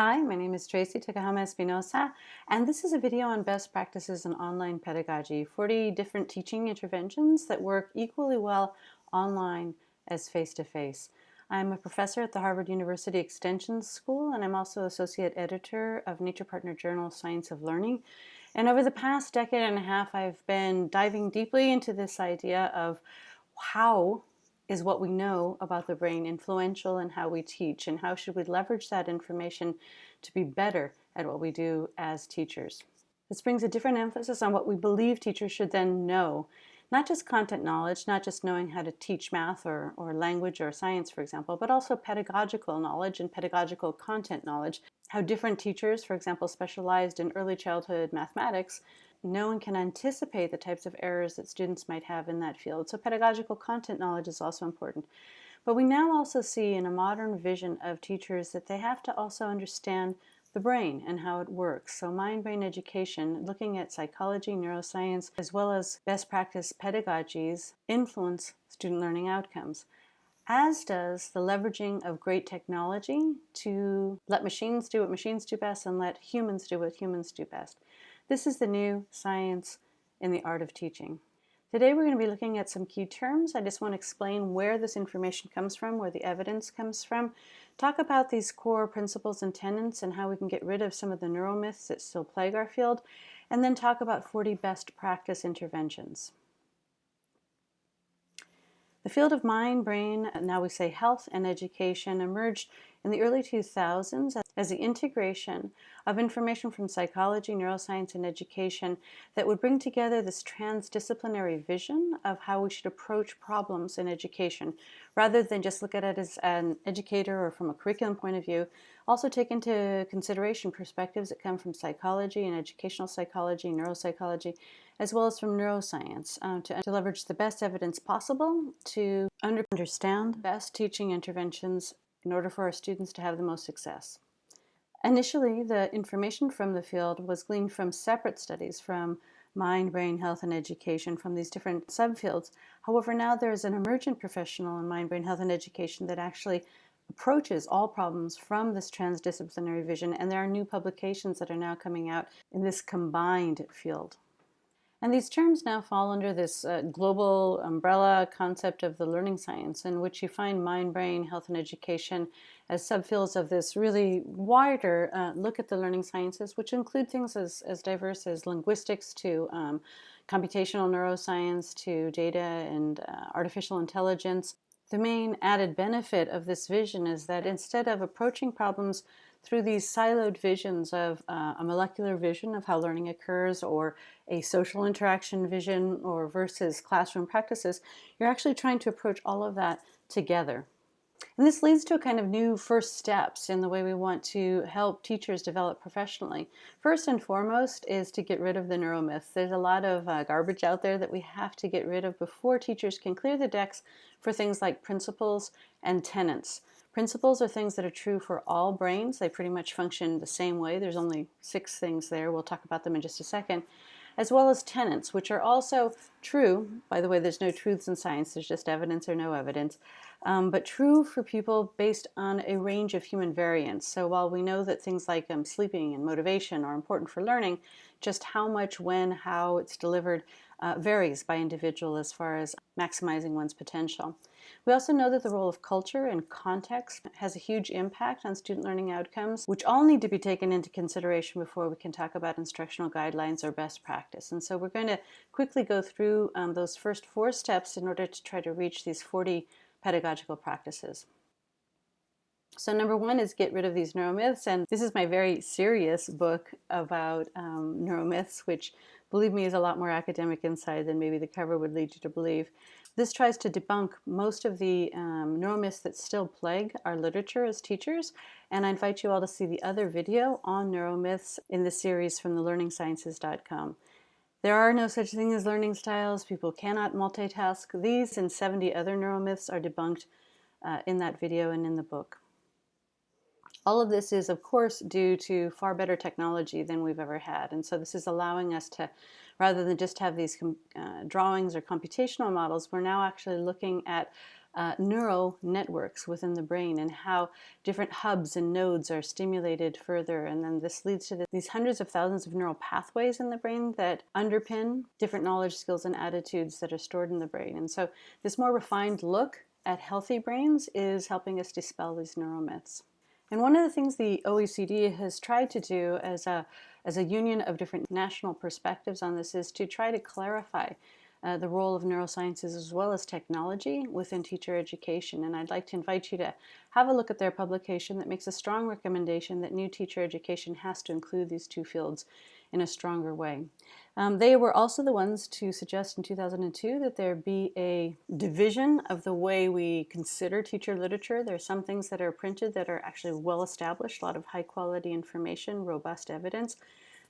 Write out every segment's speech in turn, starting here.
Hi, my name is Tracey Tokuhama Espinosa, and this is a video on best practices in online pedagogy, 40 different teaching interventions that work equally well online as face-to-face. -face. I'm a professor at the Harvard University Extension School, and I'm also associate editor of Nature Partner Journal Science of Learning. And over the past decade and a half, I've been diving deeply into this idea of how is what we know about the brain influential in how we teach and how should we leverage that information to be better at what we do as teachers. This brings a different emphasis on what we believe teachers should then know. Not just content knowledge, not just knowing how to teach math or, or language or science, for example, but also pedagogical knowledge and pedagogical content knowledge. How different teachers, for example, specialized in early childhood mathematics, no one can anticipate the types of errors that students might have in that field. So pedagogical content knowledge is also important. But we now also see in a modern vision of teachers that they have to also understand the brain and how it works. So mind-brain education, looking at psychology, neuroscience, as well as best practice pedagogies influence student learning outcomes as does the leveraging of great technology to let machines do what machines do best and let humans do what humans do best. This is the new science in the art of teaching. Today we're going to be looking at some key terms. I just want to explain where this information comes from, where the evidence comes from, talk about these core principles and tenets and how we can get rid of some of the neuromyths that still plague our field, and then talk about 40 best practice interventions. The field of mind, brain, now we say health and education emerged in the early 2000s as the integration of information from psychology, neuroscience, and education that would bring together this transdisciplinary vision of how we should approach problems in education, rather than just look at it as an educator or from a curriculum point of view, also take into consideration perspectives that come from psychology and educational psychology, neuropsychology, as well as from neuroscience um, to, to leverage the best evidence possible to understand best teaching interventions in order for our students to have the most success. Initially, the information from the field was gleaned from separate studies from mind, brain, health, and education from these different subfields. However, now there is an emergent professional in mind, brain, health, and education that actually approaches all problems from this transdisciplinary vision, and there are new publications that are now coming out in this combined field. And these terms now fall under this uh, global umbrella concept of the learning science in which you find mind, brain, health, and education as subfields of this really wider uh, look at the learning sciences, which include things as, as diverse as linguistics to um, computational neuroscience to data and uh, artificial intelligence. The main added benefit of this vision is that instead of approaching problems through these siloed visions of uh, a molecular vision of how learning occurs or a social interaction vision or versus classroom practices, you're actually trying to approach all of that together. And this leads to a kind of new first steps in the way we want to help teachers develop professionally. First and foremost is to get rid of the neuromyths. There's a lot of uh, garbage out there that we have to get rid of before teachers can clear the decks for things like principles and tenets. Principles are things that are true for all brains. They pretty much function the same way. There's only six things there. We'll talk about them in just a second. As well as tenets, which are also true. By the way, there's no truths in science. There's just evidence or no evidence. Um, but true for people based on a range of human variants. So while we know that things like um, sleeping and motivation are important for learning, just how much, when, how it's delivered uh, varies by individual as far as maximizing one's potential. We also know that the role of culture and context has a huge impact on student learning outcomes, which all need to be taken into consideration before we can talk about instructional guidelines or best practice. And so we're going to quickly go through um, those first four steps in order to try to reach these 40 pedagogical practices. So number one is get rid of these neuromyths, and this is my very serious book about um, neuromyths, which believe me is a lot more academic inside than maybe the cover would lead you to believe. This tries to debunk most of the um, neuromyths that still plague our literature as teachers, and I invite you all to see the other video on neuromyths in the series from thelearningsciences.com. There are no such thing as learning styles. People cannot multitask. These and 70 other neuromyths are debunked uh, in that video and in the book. All of this is, of course, due to far better technology than we've ever had. And so this is allowing us to, rather than just have these uh, drawings or computational models, we're now actually looking at uh, neural networks within the brain and how different hubs and nodes are stimulated further. And then this leads to the, these hundreds of thousands of neural pathways in the brain that underpin different knowledge, skills, and attitudes that are stored in the brain. And so this more refined look at healthy brains is helping us dispel these neuromyths. And one of the things the OECD has tried to do as a, as a union of different national perspectives on this is to try to clarify uh, the role of neurosciences as well as technology within teacher education. And I'd like to invite you to have a look at their publication that makes a strong recommendation that new teacher education has to include these two fields in a stronger way. Um, they were also the ones to suggest in 2002 that there be a division of the way we consider teacher literature. There are some things that are printed that are actually well established, a lot of high quality information, robust evidence.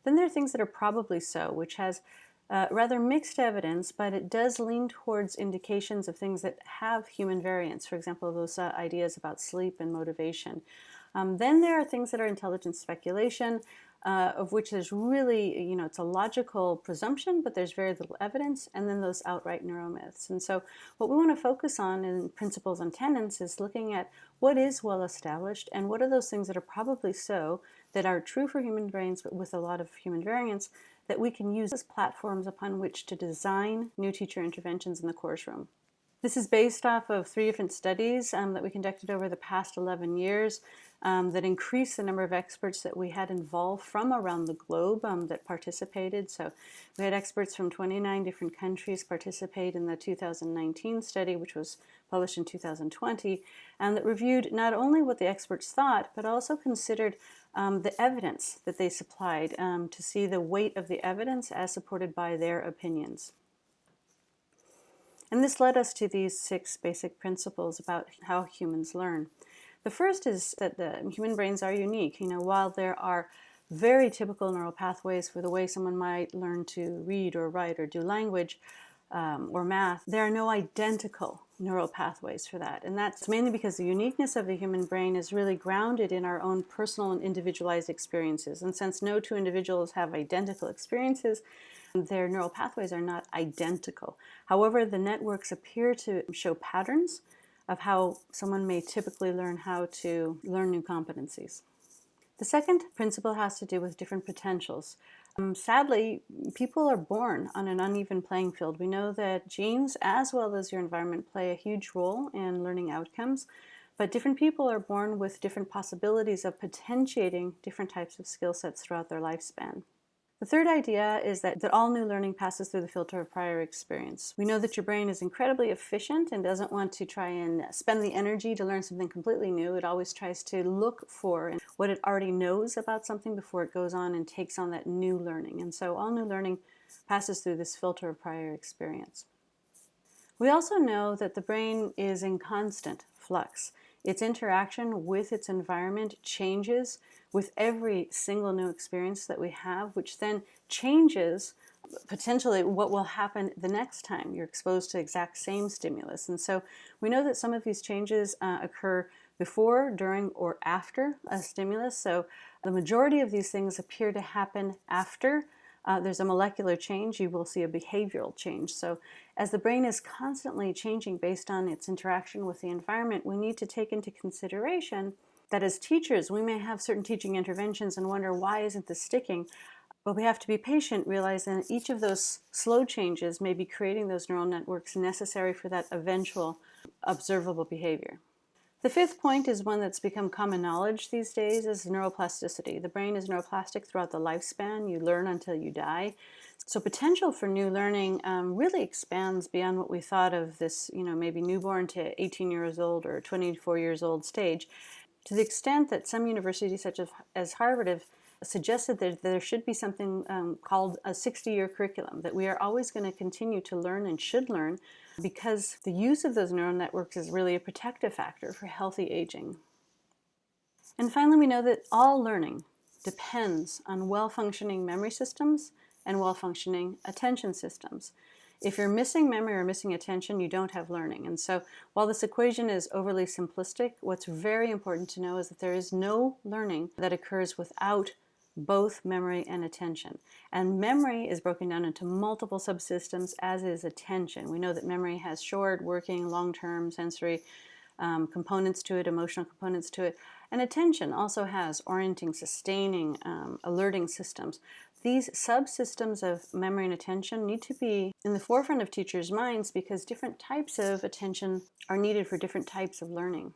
Then there are things that are probably so, which has uh, rather mixed evidence, but it does lean towards indications of things that have human variance. For example, those uh, ideas about sleep and motivation. Um, then there are things that are intelligent speculation, uh, of which there's really, you know, it's a logical presumption, but there's very little evidence, and then those outright neuromyths. And so what we want to focus on in principles and tenets is looking at what is well established and what are those things that are probably so that are true for human brains, but with a lot of human variance, that we can use as platforms upon which to design new teacher interventions in the course room. This is based off of three different studies um, that we conducted over the past 11 years um, that increased the number of experts that we had involved from around the globe um, that participated. So we had experts from 29 different countries participate in the 2019 study, which was published in 2020, and that reviewed not only what the experts thought, but also considered um, the evidence that they supplied um, to see the weight of the evidence as supported by their opinions. And this led us to these six basic principles about how humans learn. The first is that the human brains are unique. You know, while there are very typical neural pathways for the way someone might learn to read or write or do language um, or math, there are no identical neural pathways for that. And that's mainly because the uniqueness of the human brain is really grounded in our own personal and individualized experiences. And since no two individuals have identical experiences, their neural pathways are not identical. However, the networks appear to show patterns of how someone may typically learn how to learn new competencies. The second principle has to do with different potentials. Um, sadly, people are born on an uneven playing field. We know that genes, as well as your environment, play a huge role in learning outcomes, but different people are born with different possibilities of potentiating different types of skill sets throughout their lifespan. The third idea is that, that all new learning passes through the filter of prior experience. We know that your brain is incredibly efficient and doesn't want to try and spend the energy to learn something completely new. It always tries to look for what it already knows about something before it goes on and takes on that new learning. And so all new learning passes through this filter of prior experience. We also know that the brain is in constant flux. Its interaction with its environment changes with every single new experience that we have, which then changes potentially what will happen the next time you're exposed to the exact same stimulus. And so we know that some of these changes uh, occur before, during, or after a stimulus. So the majority of these things appear to happen after uh, there's a molecular change, you will see a behavioral change. So as the brain is constantly changing based on its interaction with the environment, we need to take into consideration that as teachers, we may have certain teaching interventions and wonder, why isn't this sticking? But we have to be patient, realizing that each of those slow changes may be creating those neural networks necessary for that eventual observable behavior. The fifth point is one that's become common knowledge these days is neuroplasticity. The brain is neuroplastic throughout the lifespan. You learn until you die. So potential for new learning um, really expands beyond what we thought of this, you know, maybe newborn to 18 years old or 24 years old stage to the extent that some universities such as, as Harvard have suggested that there should be something um, called a 60-year curriculum, that we are always going to continue to learn and should learn because the use of those neural networks is really a protective factor for healthy aging. And finally, we know that all learning depends on well-functioning memory systems and well-functioning attention systems. If you're missing memory or missing attention, you don't have learning. And so while this equation is overly simplistic, what's very important to know is that there is no learning that occurs without both memory and attention. And memory is broken down into multiple subsystems, as is attention. We know that memory has short, working, long-term sensory um, components to it, emotional components to it. And attention also has orienting, sustaining, um, alerting systems. These subsystems of memory and attention need to be in the forefront of teachers' minds because different types of attention are needed for different types of learning.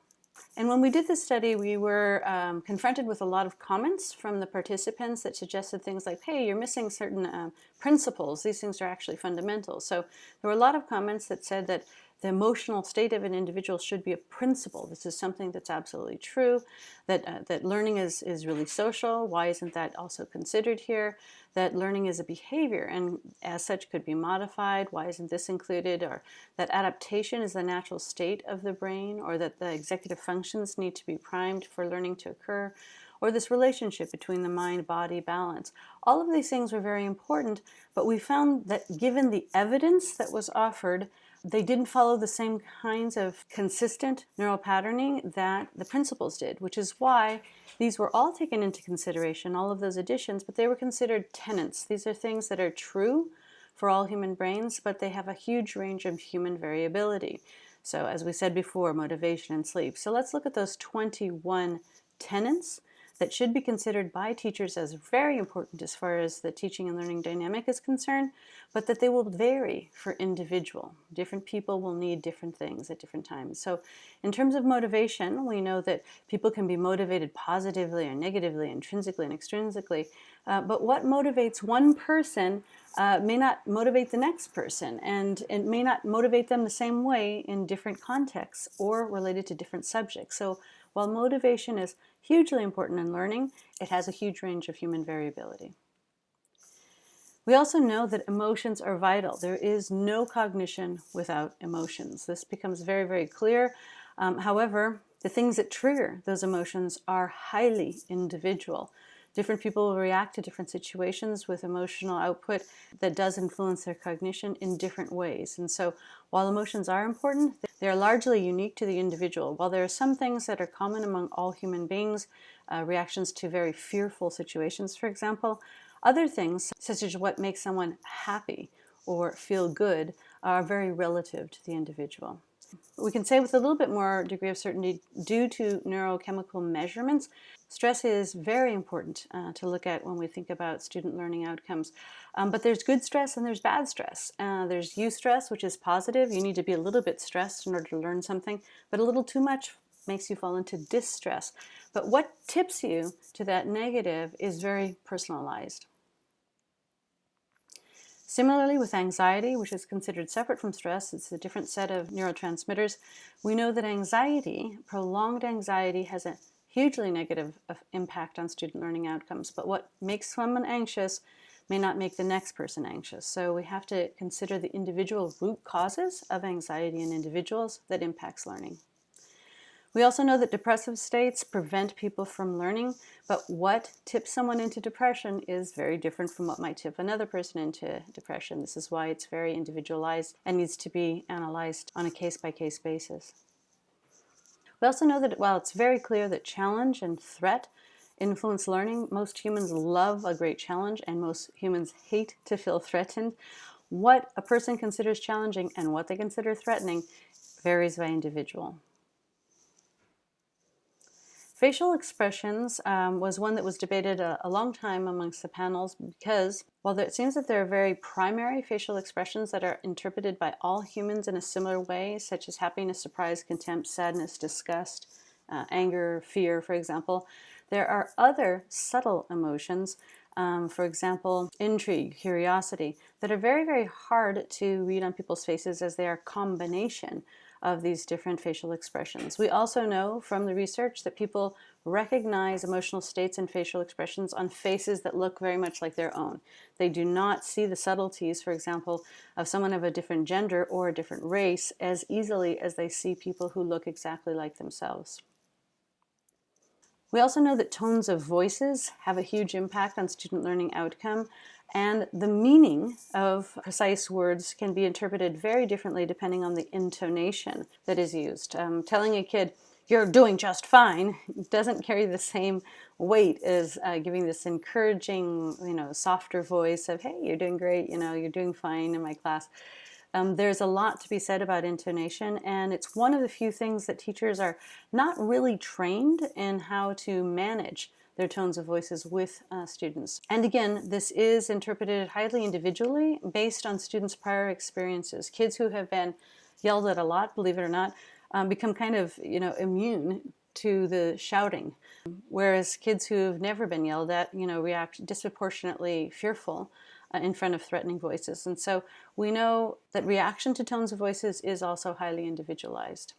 And when we did this study, we were um, confronted with a lot of comments from the participants that suggested things like, hey, you're missing certain uh, principles. These things are actually fundamental. So there were a lot of comments that said that the emotional state of an individual should be a principle. This is something that's absolutely true, that, uh, that learning is, is really social. Why isn't that also considered here? That learning is a behavior and as such could be modified. Why isn't this included? Or that adaptation is the natural state of the brain or that the executive functions need to be primed for learning to occur or this relationship between the mind-body balance. All of these things were very important, but we found that given the evidence that was offered, they didn't follow the same kinds of consistent neural patterning that the principles did, which is why these were all taken into consideration, all of those additions, but they were considered tenets. These are things that are true for all human brains, but they have a huge range of human variability. So as we said before, motivation and sleep. So let's look at those 21 tenets that should be considered by teachers as very important as far as the teaching and learning dynamic is concerned, but that they will vary for individual. Different people will need different things at different times. So in terms of motivation, we know that people can be motivated positively or negatively, intrinsically and extrinsically, uh, but what motivates one person uh, may not motivate the next person, and it may not motivate them the same way in different contexts or related to different subjects. So while motivation is hugely important in learning, it has a huge range of human variability. We also know that emotions are vital. There is no cognition without emotions. This becomes very, very clear. Um, however, the things that trigger those emotions are highly individual. Different people react to different situations with emotional output that does influence their cognition in different ways. And so while emotions are important, they are largely unique to the individual. While there are some things that are common among all human beings, uh, reactions to very fearful situations, for example, other things, such as what makes someone happy or feel good, are very relative to the individual. We can say with a little bit more degree of certainty, due to neurochemical measurements, stress is very important uh, to look at when we think about student learning outcomes. Um, but there's good stress and there's bad stress. Uh, there's eustress, which is positive. You need to be a little bit stressed in order to learn something, but a little too much makes you fall into distress. But what tips you to that negative is very personalized. Similarly with anxiety, which is considered separate from stress, it's a different set of neurotransmitters, we know that anxiety, prolonged anxiety, has a hugely negative uh, impact on student learning outcomes. But what makes someone anxious may not make the next person anxious. So we have to consider the individual root causes of anxiety in individuals that impacts learning. We also know that depressive states prevent people from learning, but what tips someone into depression is very different from what might tip another person into depression. This is why it's very individualized and needs to be analyzed on a case-by-case -case basis. We also know that while it's very clear that challenge and threat influence learning, most humans love a great challenge and most humans hate to feel threatened. What a person considers challenging and what they consider threatening varies by individual. Facial expressions um, was one that was debated a, a, long time amongst the panels because while there, it seems that there are very primary facial expressions that are interpreted by all humans in a similar way, such as happiness, surprise, contempt, sadness, disgust, uh, anger, fear, for example, there are other subtle emotions, um, for example, intrigue, curiosity, that are very, very hard to read on people's faces as they are combination of these different facial expressions. We also know from the research that people recognize emotional states and facial expressions on faces that look very much like their own. They do not see the subtleties, for example, of someone of a different gender or a different race as easily as they see people who look exactly like themselves. We also know that tones of voices have a huge impact on student learning outcome and the meaning of precise words can be interpreted very differently depending on the intonation that is used. Um, telling a kid, you're doing just fine doesn't carry the same weight as uh, giving this encouraging, you know, softer voice of, hey, you're doing great, you know, you're doing fine in my class. Um, there's a lot to be said about intonation, and it's one of the few things that teachers are not really trained in how to manage their tones of voices with uh, students. And again, this is interpreted highly individually based on students' prior experiences. Kids who have been yelled at a lot, believe it or not, um, become kind of you know immune to the shouting, whereas kids who've never been yelled at, you know, react disproportionately fearful uh, in front of threatening voices. And so we know that reaction to tones of voices is also highly individualized.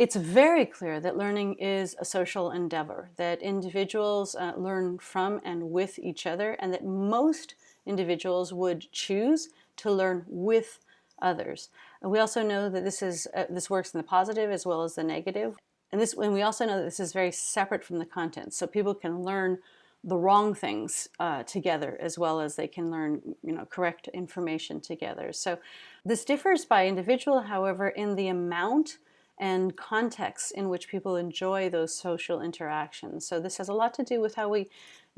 It's very clear that learning is a social endeavor, that individuals uh, learn from and with each other, and that most individuals would choose to learn with others. And we also know that this is uh, this works in the positive as well as the negative. And this, and we also know that this is very separate from the content. So people can learn the wrong things uh, together as well as they can learn you know correct information together so this differs by individual however in the amount and contexts in which people enjoy those social interactions. So this has a lot to do with how we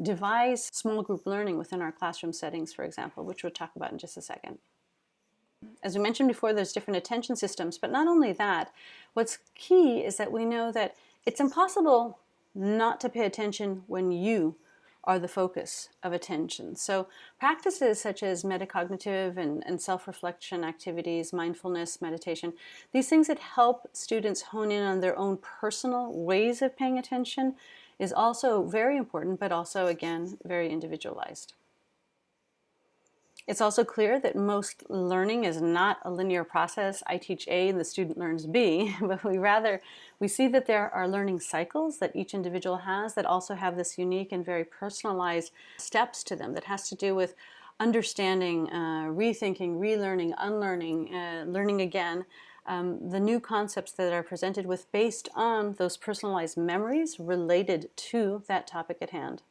devise small group learning within our classroom settings, for example, which we'll talk about in just a second. As we mentioned before, there's different attention systems, but not only that, what's key is that we know that it's impossible not to pay attention when you are the focus of attention. So practices such as metacognitive and, and self-reflection activities, mindfulness, meditation, these things that help students hone in on their own personal ways of paying attention is also very important, but also, again, very individualized. It's also clear that most learning is not a linear process. I teach A and the student learns B, but we rather, we see that there are learning cycles that each individual has that also have this unique and very personalized steps to them that has to do with understanding, uh, rethinking, relearning, unlearning, uh, learning again, um, the new concepts that are presented with based on those personalized memories related to that topic at hand.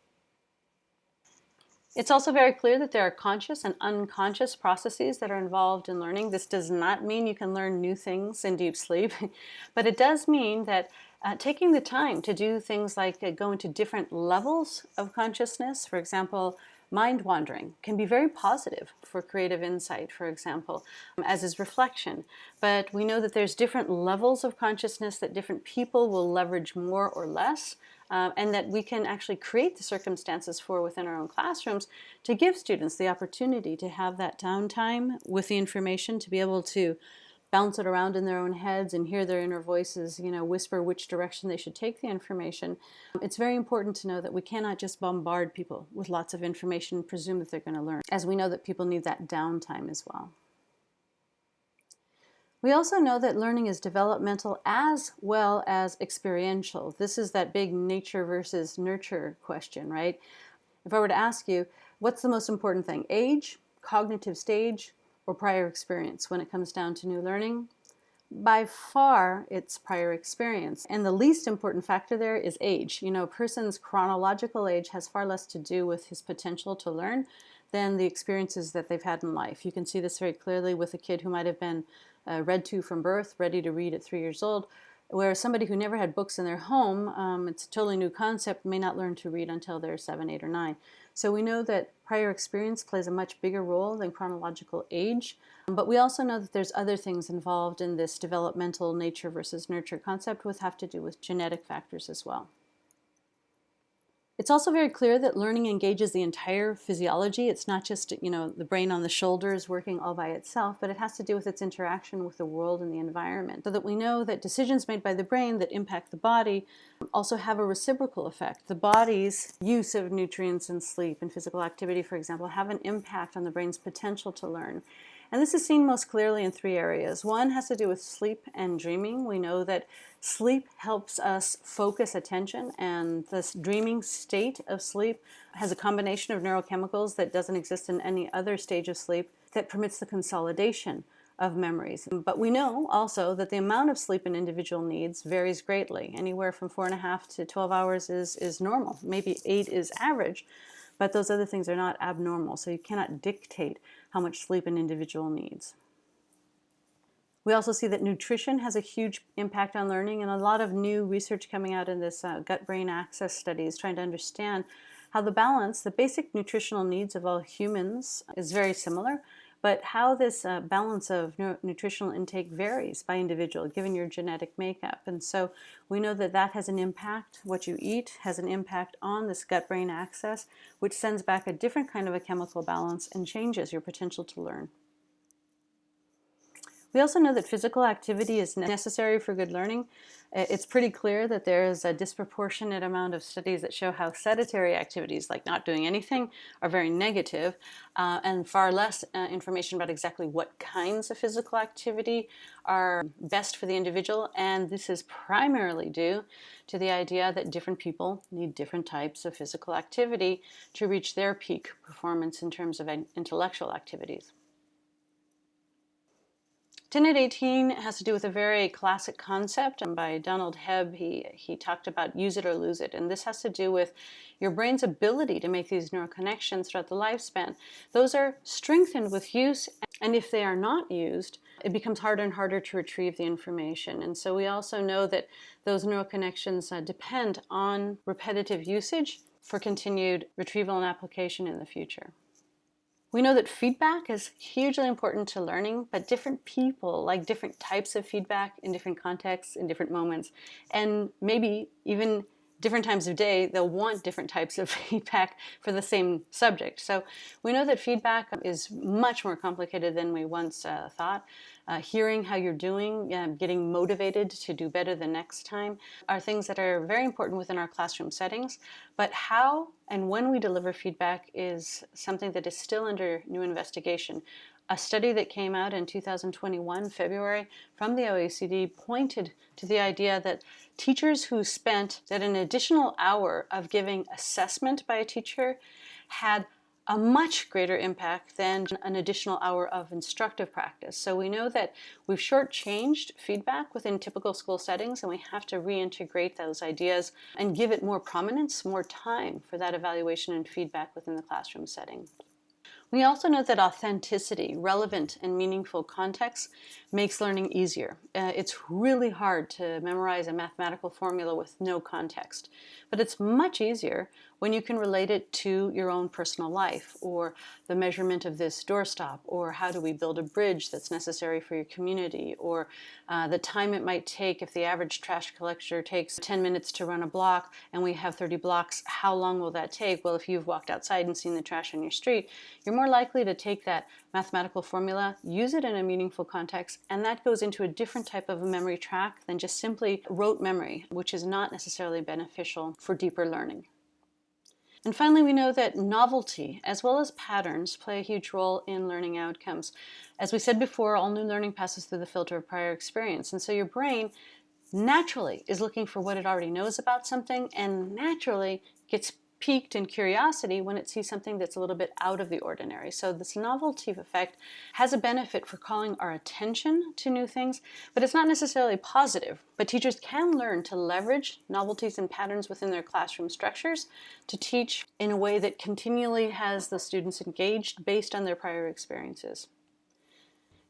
It's also very clear that there are conscious and unconscious processes that are involved in learning. This does not mean you can learn new things in deep sleep, but it does mean that uh, taking the time to do things like uh, go into different levels of consciousness, for example, mind wandering can be very positive for creative insight, for example, as is reflection. But we know that there's different levels of consciousness that different people will leverage more or less uh, and that we can actually create the circumstances for within our own classrooms to give students the opportunity to have that downtime with the information to be able to bounce it around in their own heads and hear their inner voices, you know, whisper which direction they should take the information. It's very important to know that we cannot just bombard people with lots of information and presume that they're going to learn, as we know that people need that downtime as well. We also know that learning is developmental as well as experiential. This is that big nature versus nurture question, right? If I were to ask you, what's the most important thing, age, cognitive stage, or prior experience when it comes down to new learning? By far, it's prior experience. And the least important factor there is age. You know, a person's chronological age has far less to do with his potential to learn than the experiences that they've had in life. You can see this very clearly with a kid who might have been uh, read to from birth, ready to read at three years old, whereas somebody who never had books in their home, um, it's a totally new concept, may not learn to read until they're seven, eight, or nine. So we know that prior experience plays a much bigger role than chronological age, but we also know that there's other things involved in this developmental nature versus nurture concept which have to do with genetic factors as well. It's also very clear that learning engages the entire physiology. It's not just, you know, the brain on the shoulders working all by itself, but it has to do with its interaction with the world and the environment. So that we know that decisions made by the brain that impact the body also have a reciprocal effect. The body's use of nutrients and sleep and physical activity, for example, have an impact on the brain's potential to learn. And this is seen most clearly in three areas. One has to do with sleep and dreaming. We know that sleep helps us focus attention and this dreaming state of sleep has a combination of neurochemicals that doesn't exist in any other stage of sleep that permits the consolidation of memories. But we know also that the amount of sleep an individual needs varies greatly. Anywhere from four and a half to 12 hours is, is normal. Maybe eight is average, but those other things are not abnormal. So you cannot dictate how much sleep an individual needs. We also see that nutrition has a huge impact on learning and a lot of new research coming out in this uh, gut-brain axis studies trying to understand how the balance, the basic nutritional needs of all humans is very similar, but how this uh, balance of nutritional intake varies by individual given your genetic makeup. And so we know that that has an impact, what you eat has an impact on this gut-brain axis, which sends back a different kind of a chemical balance and changes your potential to learn. We also know that physical activity is necessary for good learning. It's pretty clear that there is a disproportionate amount of studies that show how sedentary activities, like not doing anything, are very negative, uh, and far less uh, information about exactly what kinds of physical activity are best for the individual. And this is primarily due to the idea that different people need different types of physical activity to reach their peak performance in terms of intellectual activities. Tenet 18 has to do with a very classic concept by Donald Hebb. He, he talked about use it or lose it. And this has to do with your brain's ability to make these neural connections throughout the lifespan. Those are strengthened with use. And if they are not used, it becomes harder and harder to retrieve the information. And so we also know that those neural connections uh, depend on repetitive usage for continued retrieval and application in the future. We know that feedback is hugely important to learning, but different people like different types of feedback in different contexts, in different moments, and maybe even different times of day, they'll want different types of feedback for the same subject. So we know that feedback is much more complicated than we once uh, thought. Uh, hearing how you're doing, uh, getting motivated to do better the next time are things that are very important within our classroom settings. But how and when we deliver feedback is something that is still under new investigation. A study that came out in 2021, February, from the OECD pointed to the idea that teachers who spent that an additional hour of giving assessment by a teacher had a much greater impact than an additional hour of instructive practice. So we know that we've shortchanged feedback within typical school settings and we have to reintegrate those ideas and give it more prominence, more time for that evaluation and feedback within the classroom setting. We also know that authenticity, relevant and meaningful context makes learning easier. Uh, it's really hard to memorize a mathematical formula with no context, but it's much easier when you can relate it to your own personal life or the measurement of this doorstop or how do we build a bridge that's necessary for your community or uh, the time it might take if the average trash collector takes 10 minutes to run a block and we have 30 blocks, how long will that take? Well, if you've walked outside and seen the trash on your street, you're more likely to take that mathematical formula, use it in a meaningful context, and that goes into a different type of a memory track than just simply rote memory, which is not necessarily beneficial for deeper learning. And finally, we know that novelty, as well as patterns, play a huge role in learning outcomes. As we said before, all new learning passes through the filter of prior experience. And so your brain naturally is looking for what it already knows about something and naturally gets piqued in curiosity when it sees something that's a little bit out of the ordinary. So this novelty effect has a benefit for calling our attention to new things, but it's not necessarily positive. But teachers can learn to leverage novelties and patterns within their classroom structures to teach in a way that continually has the students engaged based on their prior experiences.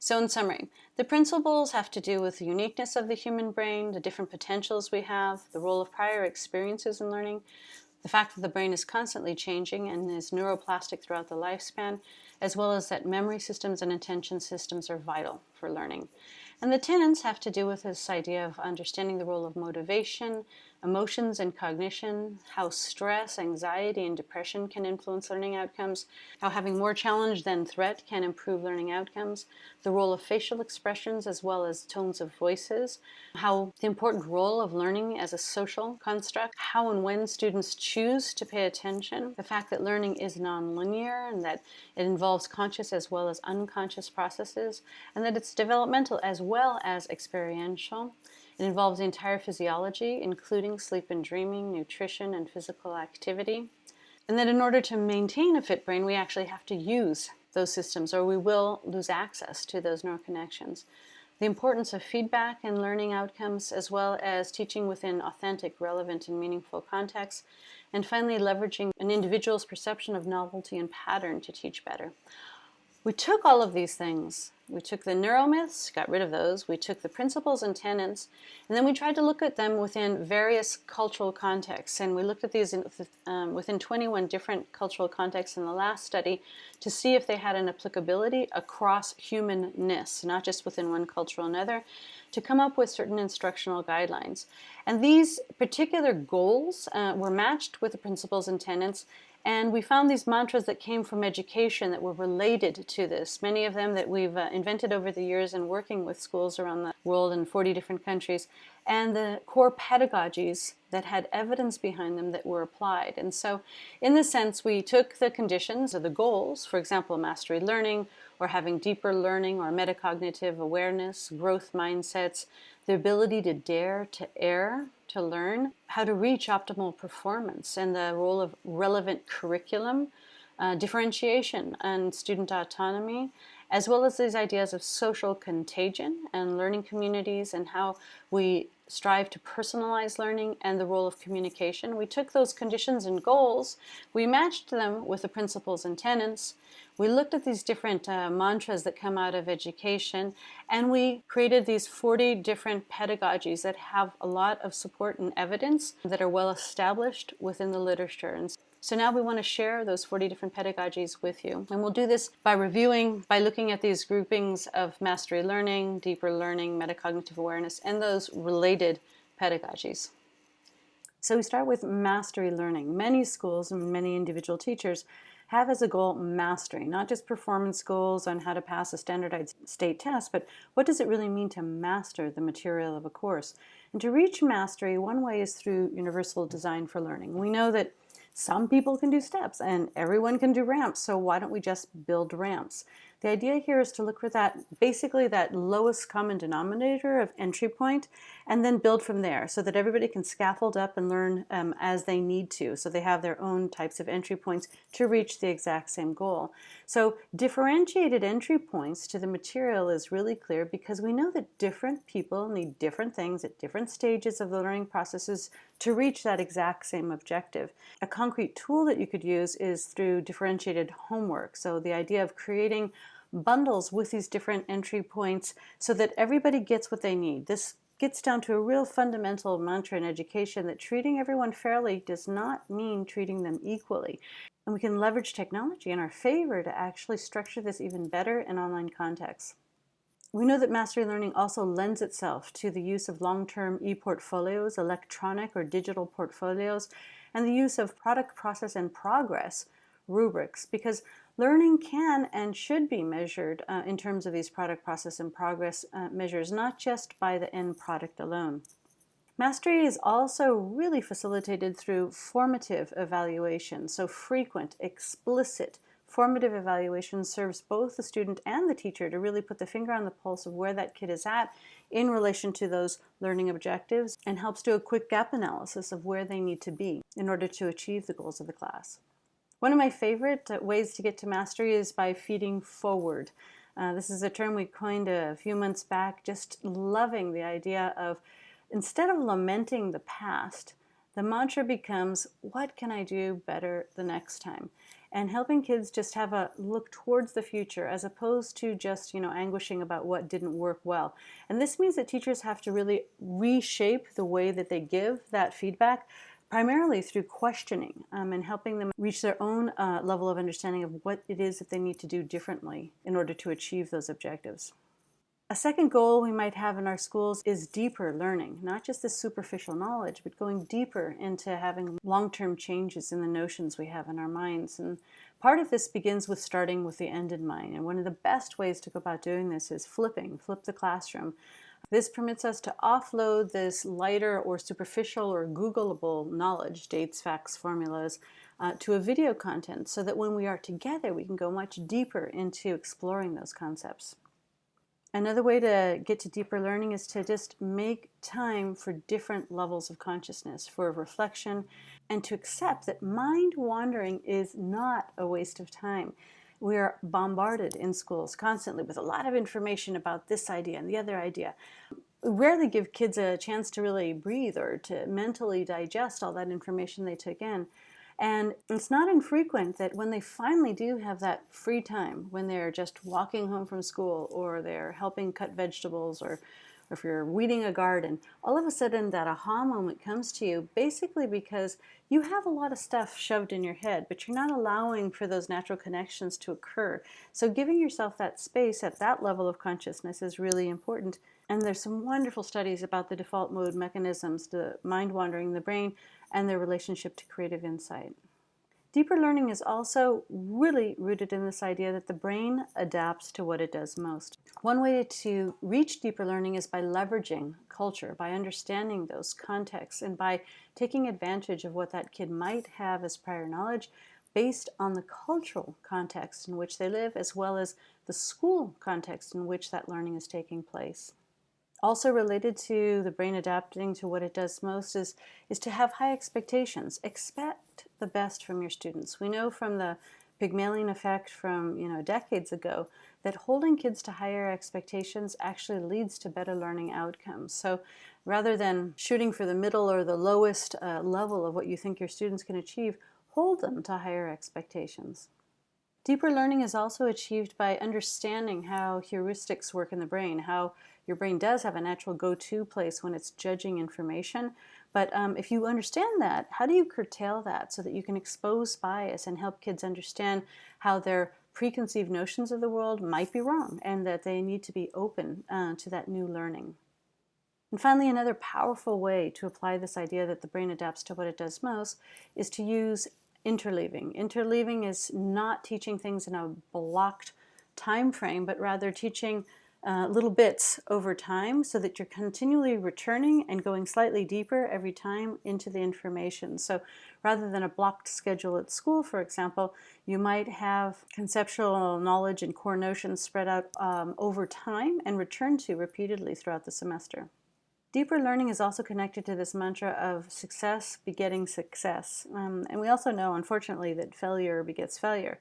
So in summary, the principles have to do with the uniqueness of the human brain, the different potentials we have, the role of prior experiences in learning, the fact that the brain is constantly changing and is neuroplastic throughout the lifespan, as well as that memory systems and attention systems are vital for learning. And the tenets have to do with this idea of understanding the role of motivation, emotions and cognition, how stress, anxiety, and depression can influence learning outcomes, how having more challenge than threat can improve learning outcomes, the role of facial expressions as well as tones of voices, how the important role of learning as a social construct, how and when students choose to pay attention, the fact that learning is nonlinear and that it involves conscious as well as unconscious processes, and that it's developmental as well as experiential, it involves the entire physiology, including sleep and dreaming, nutrition, and physical activity. And that in order to maintain a fit brain, we actually have to use those systems or we will lose access to those neural connections. The importance of feedback and learning outcomes, as well as teaching within authentic, relevant, and meaningful contexts. And finally, leveraging an individual's perception of novelty and pattern to teach better. We took all of these things We took the neuromyths, got rid of those. We took the principles and tenets, and then we tried to look at them within various cultural contexts. And we looked at these in, um, within 21 different cultural contexts in the last study to see if they had an applicability across humanness, not just within one culture or another, to come up with certain instructional guidelines. And these particular goals uh, were matched with the principles and tenets and we found these mantras that came from education that were related to this, many of them that we've uh, invented over the years in working with schools around the world in 40 different countries, and the core pedagogies that had evidence behind them that were applied. And so in this sense, we took the conditions or the goals, for example, mastery learning, or having deeper learning or metacognitive awareness, growth mindsets, the ability to dare to err, to learn, how to reach optimal performance, and the role of relevant curriculum, uh, differentiation, and student autonomy, as well as these ideas of social contagion and learning communities and how we strive to personalize learning and the role of communication. We took those conditions and goals, we matched them with the principles and tenets, we looked at these different uh, mantras that come out of education and we created these 40 different pedagogies that have a lot of support and evidence that are well established within the literature. And so now we want to share those 40 different pedagogies with you. And we'll do this by reviewing, by looking at these groupings of mastery learning, deeper learning, metacognitive awareness, and those related pedagogies. So we start with mastery learning. Many schools and many individual teachers have as a goal mastery, not just performance goals on how to pass a standardized state test, but what does it really mean to master the material of a course? And to reach mastery, one way is through universal design for learning. We know that some people can do steps and everyone can do ramps, so why don't we just build ramps? The idea here is to look for that, basically that lowest common denominator of entry point and then build from there so that everybody can scaffold up and learn um, as they need to. So they have their own types of entry points to reach the exact same goal. So differentiated entry points to the material is really clear because we know that different people need different things at different stages of the learning processes to reach that exact same objective. A concrete tool that you could use is through differentiated homework. So the idea of creating bundles with these different entry points so that everybody gets what they need. This gets down to a real fundamental mantra in education that treating everyone fairly does not mean treating them equally. And we can leverage technology in our favor to actually structure this even better in online contexts. We know that mastery learning also lends itself to the use of long-term e-portfolios, electronic or digital portfolios, and the use of product process and progress rubrics because learning can and should be measured uh, in terms of these product process and progress uh, measures, not just by the end product alone. Mastery is also really facilitated through formative evaluation, so frequent, explicit, formative evaluation serves both the student and the teacher to really put the finger on the pulse of where that kid is at in relation to those learning objectives and helps do a quick gap analysis of where they need to be in order to achieve the goals of the class. One of my favorite uh, ways to get to mastery is by feeding forward. Uh, this is a term we coined a few months back, just loving the idea of instead of lamenting the past, the mantra becomes, what can I do better the next time? And helping kids just have a look towards the future as opposed to just, you know, anguishing about what didn't work well. And this means that teachers have to really reshape the way that they give that feedback primarily through questioning um, and helping them reach their own uh, level of understanding of what it is that they need to do differently in order to achieve those objectives. A second goal we might have in our schools is deeper learning, not just the superficial knowledge, but going deeper into having long-term changes in the notions we have in our minds. And part of this begins with starting with the end in mind. And one of the best ways to go about doing this is flipping, flip the classroom. This permits us to offload this lighter or superficial or Googleable knowledge, dates, facts, formulas, uh, to a video content so that when we are together we can go much deeper into exploring those concepts. Another way to get to deeper learning is to just make time for different levels of consciousness, for reflection, and to accept that mind wandering is not a waste of time. We are bombarded in schools constantly with a lot of information about this idea and the other idea. We rarely give kids a chance to really breathe or to mentally digest all that information they took in. And it's not infrequent that when they finally do have that free time, when they're just walking home from school or they're helping cut vegetables or if you're weeding a garden, all of a sudden that aha moment comes to you basically because you have a lot of stuff shoved in your head, but you're not allowing for those natural connections to occur. So giving yourself that space at that level of consciousness is really important. And there's some wonderful studies about the default mode mechanisms, the mind wandering in the brain, and their relationship to creative insight. Deeper learning is also really rooted in this idea that the brain adapts to what it does most. One way to reach deeper learning is by leveraging culture, by understanding those contexts, and by taking advantage of what that kid might have as prior knowledge based on the cultural context in which they live, as well as the school context in which that learning is taking place. Also related to the brain adapting to what it does most is, is to have high expectations. The best from your students. We know from the Pygmalion effect from you know decades ago that holding kids to higher expectations actually leads to better learning outcomes. So rather than shooting for the middle or the lowest uh, level of what you think your students can achieve, hold them to higher expectations. Deeper learning is also achieved by understanding how heuristics work in the brain, how your brain does have a natural go-to place when it's judging information. But um, if you understand that, how do you curtail that so that you can expose bias and help kids understand how their preconceived notions of the world might be wrong and that they need to be open uh, to that new learning? And finally, another powerful way to apply this idea that the brain adapts to what it does most is to use interleaving. Interleaving is not teaching things in a blocked time frame, but rather teaching uh, little bits over time so that you're continually returning and going slightly deeper every time into the information. So rather than a blocked schedule at school, for example, you might have conceptual knowledge and core notions spread out um, over time and return to repeatedly throughout the semester. Deeper learning is also connected to this mantra of success begetting success. Um, and we also know, unfortunately, that failure begets failure.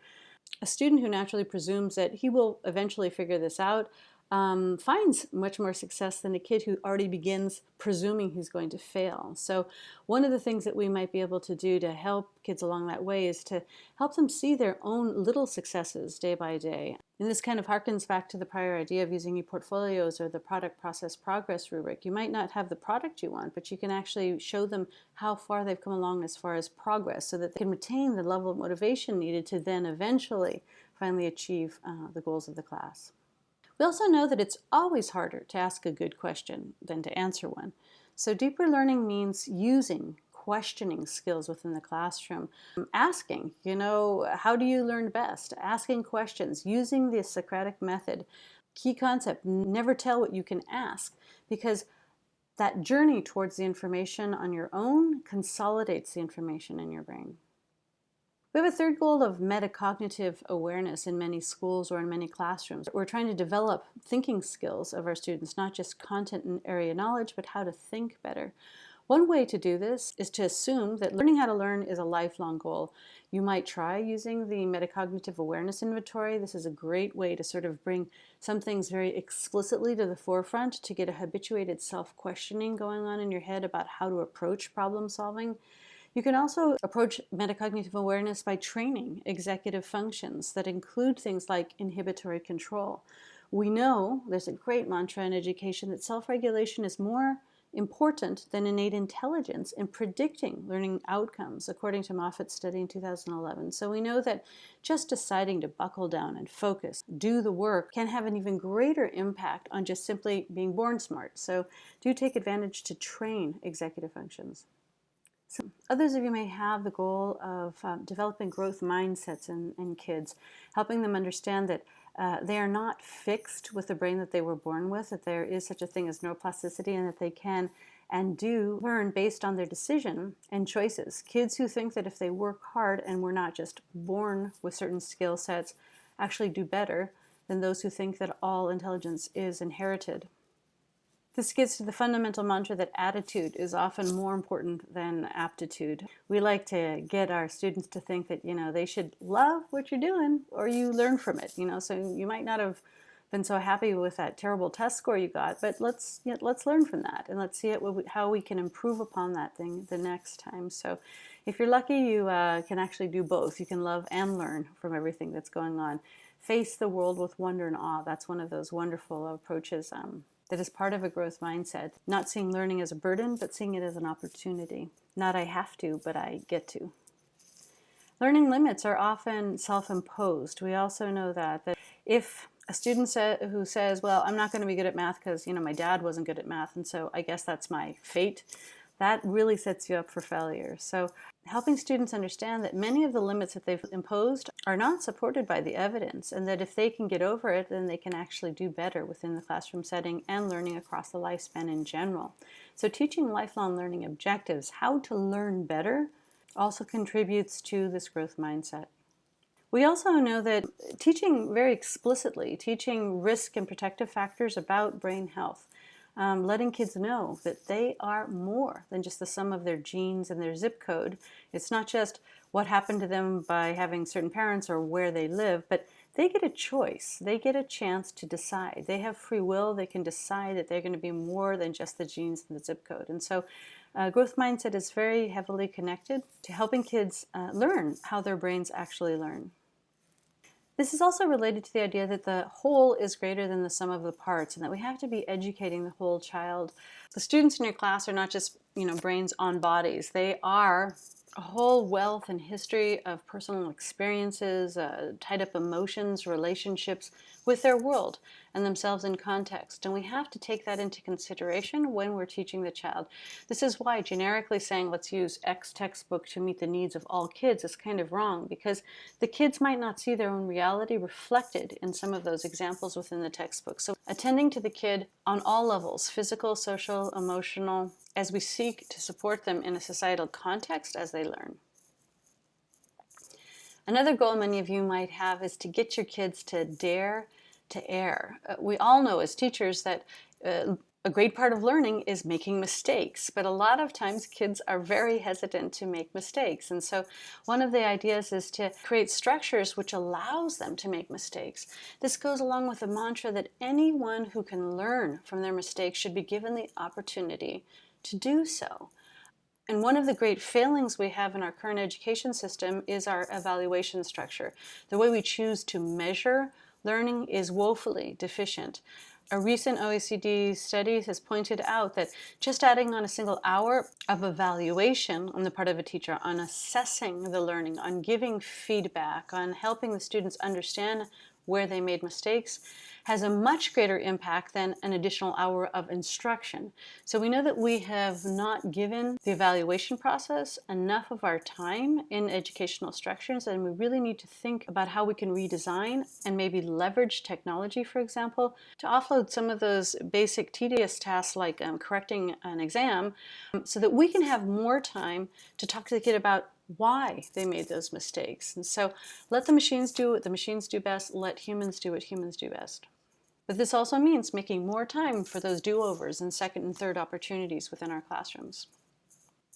A student who naturally presumes that he will eventually figure this out um, finds much more success than a kid who already begins presuming he's going to fail. So one of the things that we might be able to do to help kids along that way is to help them see their own little successes day by day. And this kind of harkens back to the prior idea of using e-portfolios or the product process progress rubric. You might not have the product you want, but you can actually show them how far they've come along as far as progress so that they can retain the level of motivation needed to then eventually finally achieve uh, the goals of the class. We also know that it's always harder to ask a good question than to answer one. So deeper learning means using questioning skills within the classroom. Asking, you know, how do you learn best? Asking questions, using the Socratic method. Key concept, never tell what you can ask because that journey towards the information on your own consolidates the information in your brain. We have a third goal of metacognitive awareness in many schools or in many classrooms. We're trying to develop thinking skills of our students, not just content and area knowledge, but how to think better. One way to do this is to assume that learning how to learn is a lifelong goal. You might try using the metacognitive awareness inventory. This is a great way to sort of bring some things very explicitly to the forefront to get a habituated self-questioning going on in your head about how to approach problem solving. You can also approach metacognitive awareness by training executive functions that include things like inhibitory control. We know, there's a great mantra in education, that self-regulation is more important than innate intelligence in predicting learning outcomes, according to Moffitt's study in 2011. So we know that just deciding to buckle down and focus, do the work, can have an even greater impact on just simply being born smart. So do take advantage to train executive functions. So others of you may have the goal of um, developing growth mindsets in, in, kids, helping them understand that uh, they are not fixed with the brain that they were born with, that there is such a thing as neuroplasticity and that they can and do learn based on their decision and choices. Kids who think that if they work hard and were not just born with certain skill sets actually do better than those who think that all intelligence is inherited. This gets to the fundamental mantra that attitude is often more important than aptitude. We like to get our students to think that, you know, they should love what you're doing or you learn from it, you know, so you might not have been so happy with that terrible test score you got, but let's you know, let's learn from that and let's see it, how we can improve upon that thing the next time. So if you're lucky, you uh, can actually do both. You can love and learn from everything that's going on. Face the world with wonder and awe. That's one of those wonderful approaches um, that is part of a growth mindset. Not seeing learning as a burden, but seeing it as an opportunity. Not I have to, but I get to. Learning limits are often self-imposed. We also know that, that if a student say, who says, well, I'm not going to be good at math because, you know, my dad wasn't good at math, and so I guess that's my fate, that really sets you up for failure. So helping students understand that many of the limits that they've imposed are not supported by the evidence, and that if they can get over it, then they can actually do better within the classroom setting and learning across the lifespan in general. So teaching lifelong learning objectives, how to learn better, also contributes to this growth mindset. We also know that teaching very explicitly, teaching risk and protective factors about brain health, um, letting kids know that they are more than just the sum of their genes and their zip code. It's not just what happened to them by having certain parents or where they live, but they get a choice. They get a chance to decide. They have free will. They can decide that they're going to be more than just the genes and the zip code. And so uh, growth mindset is very heavily connected to helping kids uh, learn how their brains actually learn. This is also related to the idea that the whole is greater than the sum of the parts and that we have to be educating the whole child. The students in your class are not just, you know, brains on bodies. They are a whole wealth and history of personal experiences, uh, tied up emotions, relationships with their world and themselves in context. And we have to take that into consideration when we're teaching the child. This is why generically saying let's use X textbook to meet the needs of all kids is kind of wrong because the kids might not see their own reality reflected in some of those examples within the textbook. So attending to the kid on all levels, physical, social, emotional, as we seek to support them in a societal context as they learn. Another goal many of you might have is to get your kids to dare to err. Uh, we all know as teachers that uh, a great part of learning is making mistakes, but a lot of times kids are very hesitant to make mistakes. And so one of the ideas is to create structures which allows them to make mistakes. This goes along with the mantra that anyone who can learn from their mistakes should be given the opportunity to do so. And one of the great failings we have in our current education system is our evaluation structure. The way we choose to measure learning is woefully deficient. A recent OECD study has pointed out that just adding on a single hour of evaluation on the part of a teacher on assessing the learning, on giving feedback, on helping the students understand where they made mistakes has a much greater impact than an additional hour of instruction. So we know that we have not given the evaluation process enough of our time in educational structures and we really need to think about how we can redesign and maybe leverage technology, for example, to offload some of those basic tedious tasks like um, correcting an exam um, so that we can have more time to talk to the kid about why they made those mistakes. And so let the machines do what the machines do best, let humans do what humans do best. But this also means making more time for those do-overs and second and third opportunities within our classrooms.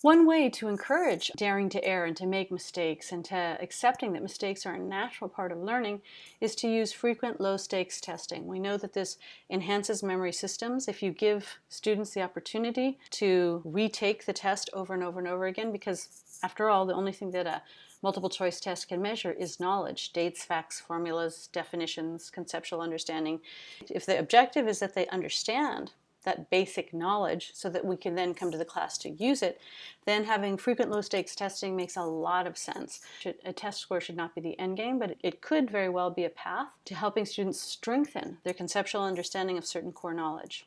One way to encourage daring to err and to make mistakes and to accepting that mistakes are a natural part of learning is to use frequent low-stakes testing. We know that this enhances memory systems if you give students the opportunity to retake the test over and over and over again because after all, the only thing that a multiple choice test can measure is knowledge, dates, facts, formulas, definitions, conceptual understanding. If the objective is that they understand that basic knowledge so that we can then come to the class to use it, then having frequent low stakes testing makes a lot of sense. A test score should not be the end game, but it could very well be a path to helping students strengthen their conceptual understanding of certain core knowledge.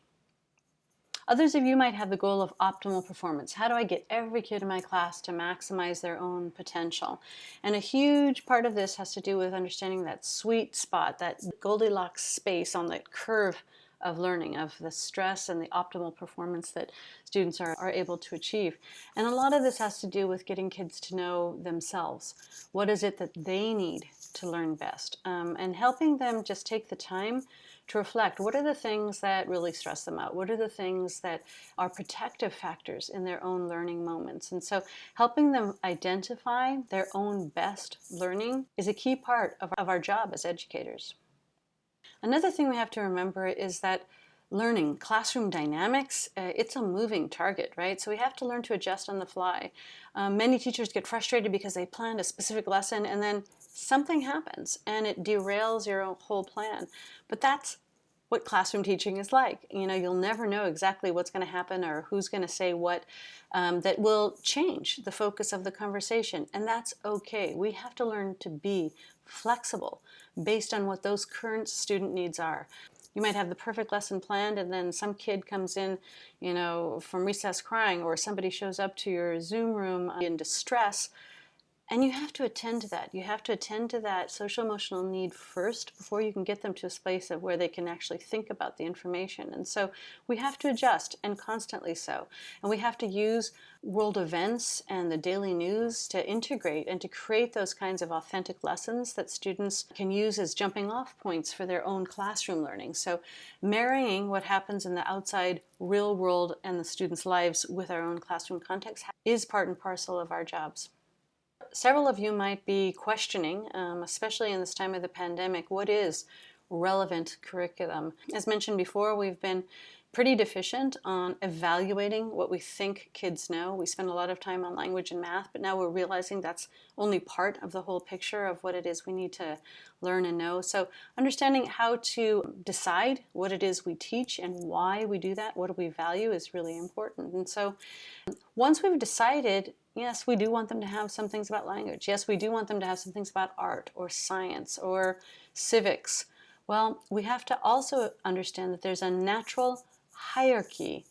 Others of you might have the goal of optimal performance. How do I get every kid in my class to maximize their own potential? And a huge part of this has to do with understanding that sweet spot, that Goldilocks space on that curve of learning, of the stress and the optimal performance that students are, are able to achieve. And a lot of this has to do with getting kids to know themselves. What is it that they need to learn best? Um, and helping them just take the time to reflect what are the things that really stress them out? What are the things that are protective factors in their own learning moments? And so helping them identify their own best learning is a key part of, of our job as educators. Another thing we have to remember is that learning, classroom dynamics, uh, it's a moving target, right? So we have to learn to adjust on the fly. Um, many teachers get frustrated because they planned a specific lesson and then something happens and it derails your whole plan. But that's what classroom teaching is like. You know, you'll never know exactly what's going to happen or who's going to say what um, that will change the focus of the conversation. And that's okay. We have to learn to be flexible based on what those current student needs are. You might have the perfect lesson planned and then some kid comes in, you know, from recess crying or somebody shows up to your Zoom room in distress and you have to attend to that. You have to attend to that social emotional need first before you can get them to a space of where they can actually think about the information. And so we have to adjust and constantly so. And we have to use world events and the daily news to integrate and to create those kinds of authentic lessons that students can use as jumping off points for their own classroom learning. So marrying what happens in the outside real world and the students' lives with our own classroom context is part and parcel of our jobs several of you might be questioning, um, especially in this time of the pandemic, what is relevant curriculum? As mentioned before, we've been pretty deficient on evaluating what we think kids know. We spend a lot of time on language and math, but now we're realizing that's only part of the whole picture of what it is we need to learn and know. So understanding how to decide what it is we teach and why we do that, what do we value is really important. And so once we've decided Yes, we do want them to have some things about language. Yes, we do want them to have some things about art or science or civics. Well, we have to also understand that there's a natural hierarchy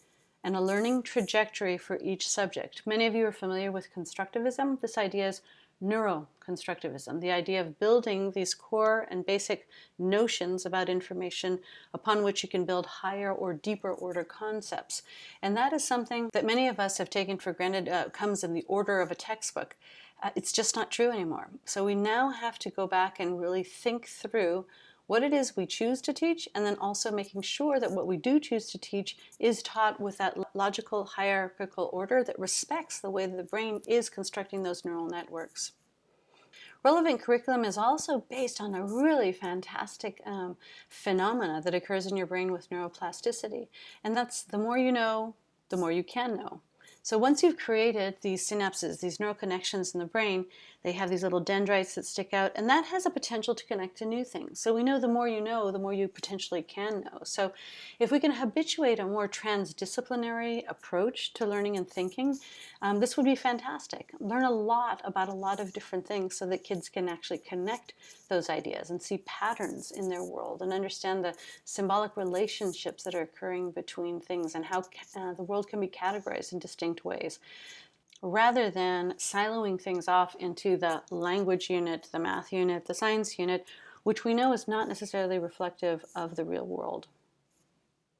and a learning trajectory for each subject. Many of you are familiar with constructivism. This idea is neuroconstructivism, the idea of building these core and basic notions about information upon which you can build higher or deeper order concepts. And that is something that many of us have taken for granted uh, comes in the order of a textbook. Uh, it's just not true anymore. So we now have to go back and really think through what it is we choose to teach, and then also making sure that what we do choose to teach is taught with that logical hierarchical order that respects the way that the brain is constructing those neural networks. Relevant curriculum is also based on a really fantastic um, phenomena that occurs in your brain with neuroplasticity. And that's the more you know, the more you can know. So once you've created these synapses, these neural connections in the brain, they have these little dendrites that stick out, and that has a potential to connect to new things. So we know the more you know, the more you potentially can know. So if we can habituate a more transdisciplinary approach to learning and thinking, um, this would be fantastic. Learn a lot about a lot of different things so that kids can actually connect those ideas and see patterns in their world and understand the symbolic relationships that are occurring between things and how uh, the world can be categorized and distinct ways rather than siloing things off into the language unit, the math unit, the science unit, which we know is not necessarily reflective of the real world.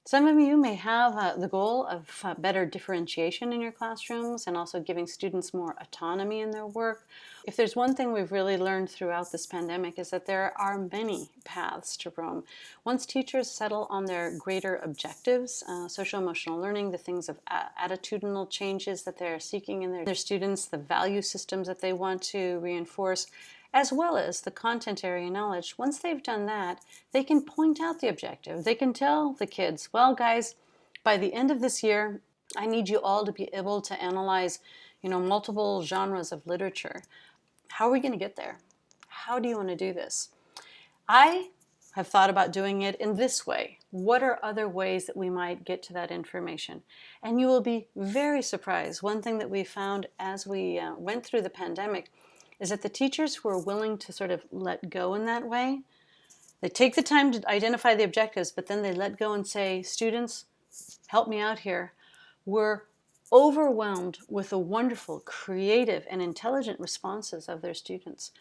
Some of you may have uh, the goal of uh, better differentiation in your classrooms and also giving students more autonomy in their work. If there's one thing we've really learned throughout this pandemic is that there are many paths to Rome. Once teachers settle on their greater objectives, uh, social emotional learning, the things of attitudinal changes that they're seeking in their, their students, the value systems that they want to reinforce, as well as the content area knowledge. Once they've done that, they can point out the objective. They can tell the kids, well, guys, by the end of this year, I need you all to be able to analyze, you know, multiple genres of literature. How are we going to get there? How do you want to do this? I have thought about doing it in this way. What are other ways that we might get to that information? And you will be very surprised. One thing that we found as we uh, went through the pandemic is that the teachers who are willing to sort of let go in that way, they take the time to identify the objectives, but then they let go and say, students, help me out here. We're overwhelmed with the wonderful, creative, and intelligent responses of their students.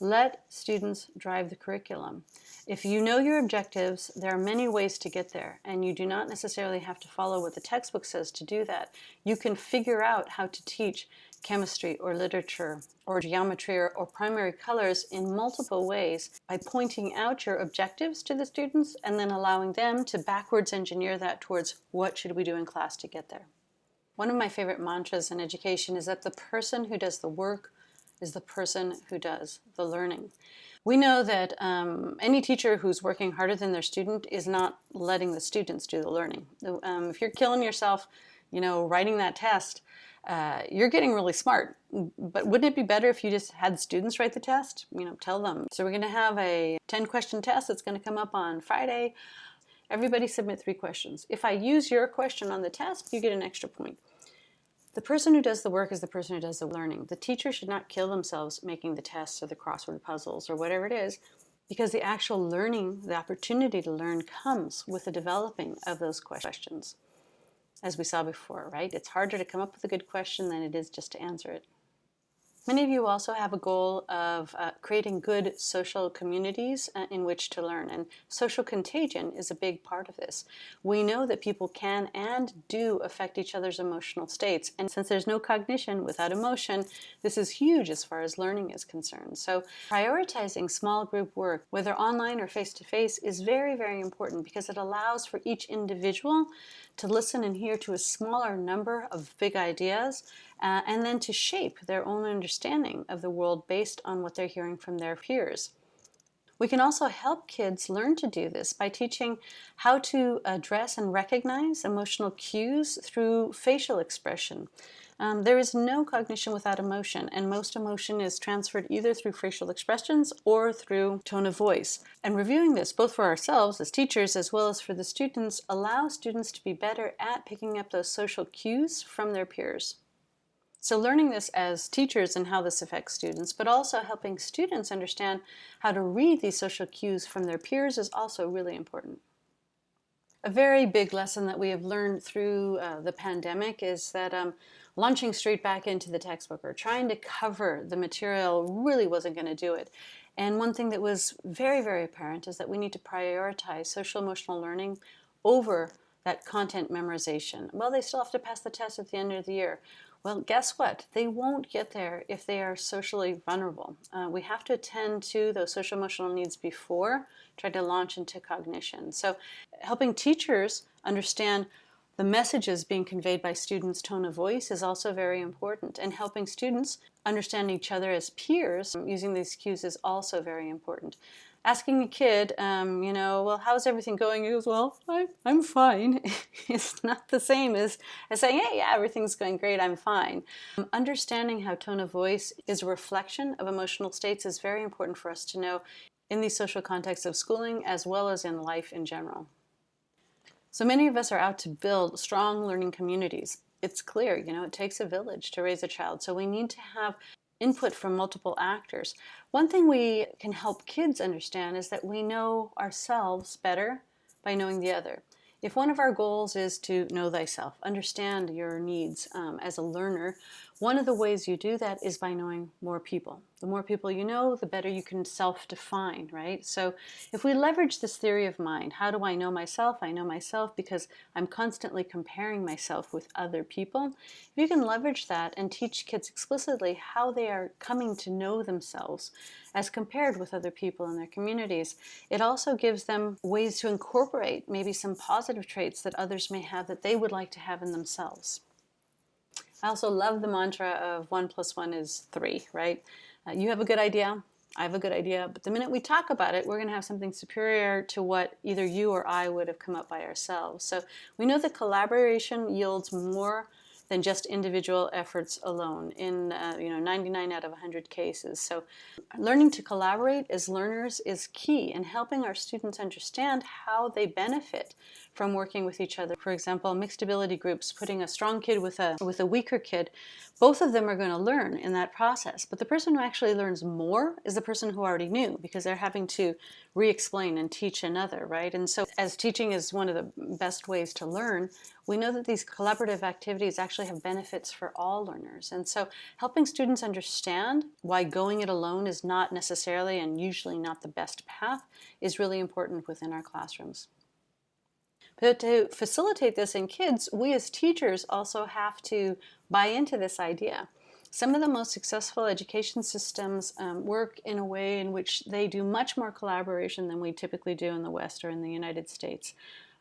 Let students drive the curriculum. If you know your objectives, there are many ways to get there, and you do not necessarily have to follow what the textbook says to do that. You can figure out how to teach chemistry or literature or geometry or, or, primary colors in multiple ways by pointing out your objectives to the students and then allowing them to backwards engineer that towards what should we do in class to get there. One of my favorite mantras in education is that the person who does the work is the person who does the learning. We know that um, any teacher who's working harder than their student is not letting the students do the learning. Um, if you're killing yourself, you know, writing that test, uh, you're getting really smart. But wouldn't it be better if you just had students write the test? You know, tell them. So we're going to have a 10 question test that's going to come up on Friday. Everybody submit three questions. If I use your question on the test, you get an extra point. The person who does the work is the person who does the learning. The teacher should not kill themselves making the tests or the crossword puzzles or whatever it is because the actual learning, the opportunity to learn comes with the developing of those questions. As we saw before, right? It's harder to come up with a good question than it is just to answer it. Many of you also have a goal of uh, creating good social communities uh, in which to learn, and social contagion is a big part of this. We know that people can and do affect each other's emotional states, and since there's no cognition without emotion, this is huge as far as learning is concerned. So prioritizing small group work, whether online or face-to-face, -face, is very, very important because it allows for each individual to listen and hear to a smaller number of big ideas uh, and then to shape their own understanding of the world based on what they're hearing from their peers. We can also help kids learn to do this by teaching how to address and recognize emotional cues through facial expression. Um, there is no cognition without emotion, and most emotion is transferred either through facial expressions or through tone of voice. And reviewing this, both for ourselves as teachers as well as for the students, allows students to be better at picking up those social cues from their peers. So learning this as teachers and how this affects students, but also helping students understand how to read these social cues from their peers is also really important. A very big lesson that we have learned through uh, the pandemic is that um, launching straight back into the textbook or trying to cover the material really wasn't going to do it. And one thing that was very, very apparent is that we need to prioritize social emotional learning over that content memorization. Well, they still have to pass the test at the end of the year. Well, guess what? They won't get there if they are socially vulnerable. Uh, we have to attend to those social emotional needs before try to launch into cognition. So helping teachers understand the messages being conveyed by students' tone of voice is also very important. And helping students understand each other as peers using these cues is also very important asking a kid, um, you know, well, how's everything going? He goes, well, I, I'm fine. it's not the same as, as saying, hey, yeah, everything's going great, I'm fine. Um, understanding how tone of voice is a reflection of emotional states is very important for us to know in the social context of schooling as well as in life in general. So many of us are out to build strong learning communities. It's clear, you know, it takes a village to raise a child. So we need to have input from multiple actors. One thing we can help kids understand is that we know ourselves better by knowing the other. If one of our goals is to know thyself, understand your needs um, as a learner, one of the ways you do that is by knowing more people. The more people you know, the better you can self-define, right? So if we leverage this theory of mind, how do I know myself? I know myself because I'm constantly comparing myself with other people. If you can leverage that and teach kids explicitly how they are coming to know themselves as compared with other people in their communities, it also gives them ways to incorporate maybe some positive traits that others may have that they would like to have in themselves. I also love the mantra of one plus one is three, right? Uh, you have a good idea, I have a good idea, but the minute we talk about it, we're going to have something superior to what either you or I would have come up by ourselves. So we know that collaboration yields more than just individual efforts alone in uh, you know 99 out of 100 cases. So learning to collaborate as learners is key in helping our students understand how they benefit from working with each other. For example, mixed ability groups, putting a strong kid with a, with a weaker kid, both of them are going to learn in that process. But the person who actually learns more is the person who already knew because they're having to re-explain and teach another, right? And so as teaching is one of the best ways to learn, we know that these collaborative activities actually have benefits for all learners. And so helping students understand why going it alone is not necessarily and usually not the best path is really important within our classrooms. But to facilitate this in kids, we as teachers also have to buy into this idea. Some of the most successful education systems um, work in a way in which they do much more collaboration than we typically do in the West or in the United States.